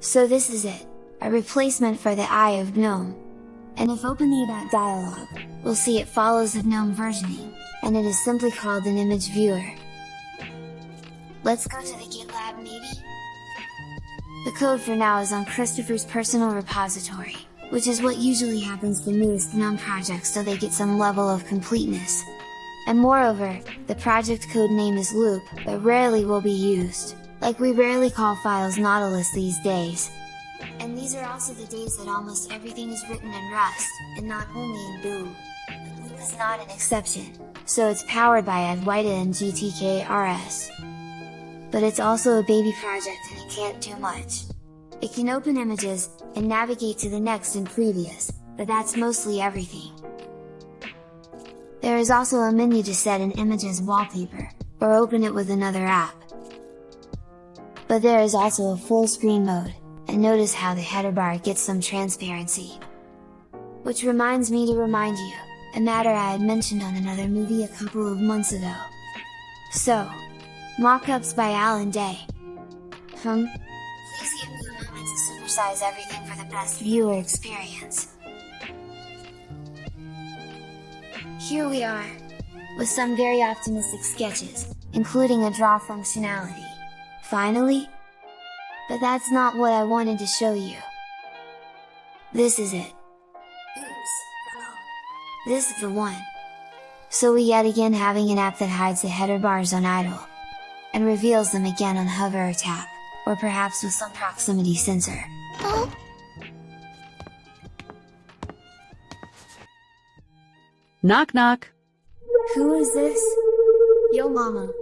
So this is it, a replacement for the Eye of GNOME. And if open the About dialog, we'll see it follows the GNOME versioning, and it is simply called an image viewer. Let's go to the GitLab maybe? The code for now is on Christopher's personal repository, which is what usually happens to newest GNOME projects so they get some level of completeness. And moreover, the project code name is Loupe, but rarely will be used, like we rarely call files Nautilus these days. And these are also the days that almost everything is written in Rust, and not only in. But Loupe is not an exception, so it's powered by Adwaita and GTK-RS. But it's also a baby project and it can't do much. It can open images, and navigate to the next and previous, but that's mostly everything. There is also a menu to set an image as wallpaper, or open it with another app. But there is also a full screen mode, and notice how the header bar gets some transparency. Which reminds me to remind you, a matter I had mentioned on another movie a couple of months ago. So, Mockups by Allan Day. Hmm? Please give me a moment to supersize everything for the best viewer experience. Here we are! With some very optimistic sketches, including a draw functionality. Finally? But that's not what I wanted to show you. This is it. Oops. This is the one. So we yet again having an app that hides the header bars on idle. And reveals them again on hover or tap, or perhaps with some proximity sensor. Oh. Knock knock! Who is this? Yo mama,